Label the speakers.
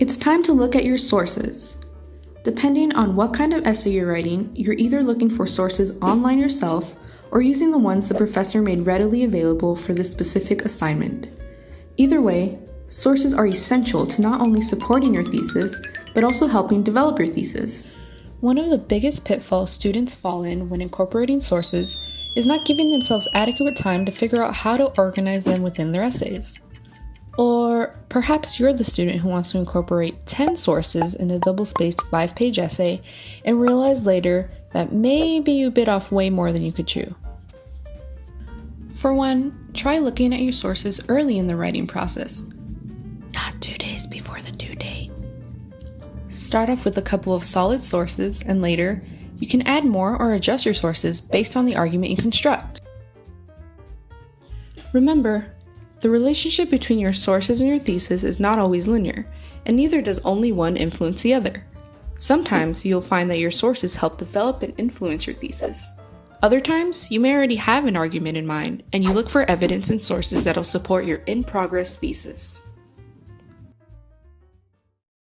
Speaker 1: It's time to look at your sources. Depending on what kind of essay you're writing, you're either looking for sources online yourself or using the ones the professor made readily available for this specific assignment. Either way, sources are essential to not only supporting your thesis, but also helping develop your thesis.
Speaker 2: One of the biggest pitfalls students fall in when incorporating sources is not giving themselves adequate time to figure out how to organize them within their essays. Or perhaps you're the student who wants to incorporate 10 sources in a double spaced 5 page essay and realize later that maybe you bit off way more than you could chew. For one, try looking at your sources early in the writing process, not two days before the due date. Start off with a couple of solid sources, and later, you can add more or adjust your sources based on the argument you construct. Remember, the relationship between your sources and your thesis is not always linear, and neither does only one influence the other. Sometimes you'll find that your sources help develop and influence your thesis. Other times, you may already have an argument in mind, and you look for evidence and sources that'll support your in progress thesis.